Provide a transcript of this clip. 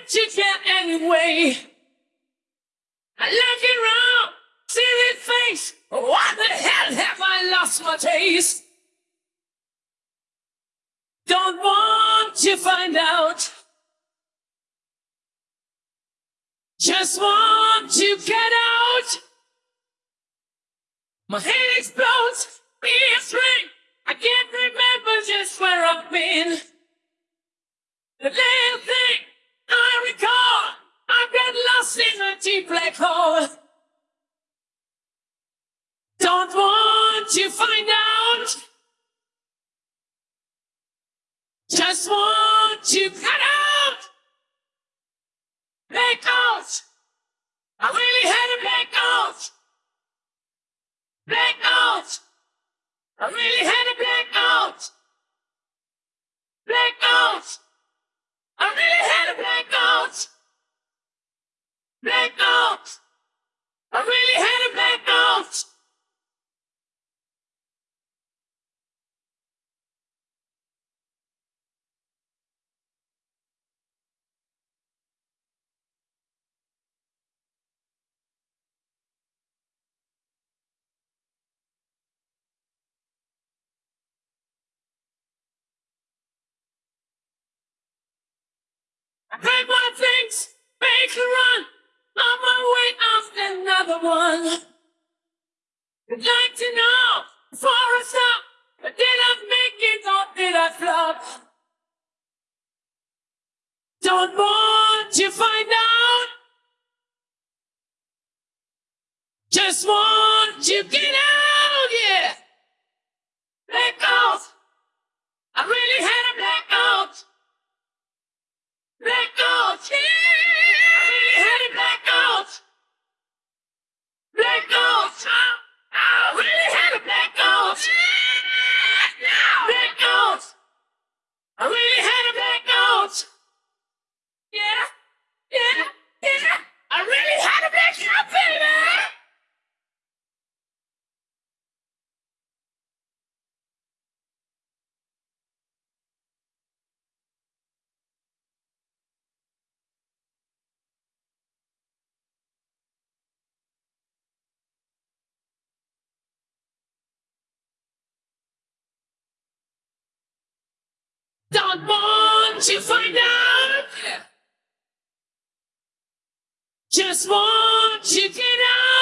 let you get anyway. I look around, see this face. What the hell have I lost my taste? Don't want to find out. Just want to get out. My head explodes, ears ring. I can't remember just where I've been. Deep black hole. Don't want to find out. Just want to cut out. Black out. I really had one. I'd like to know before I stop, did I make it or did I flop? Don't want to find out. Just want to get out, Don't want to find out. Just want to get out.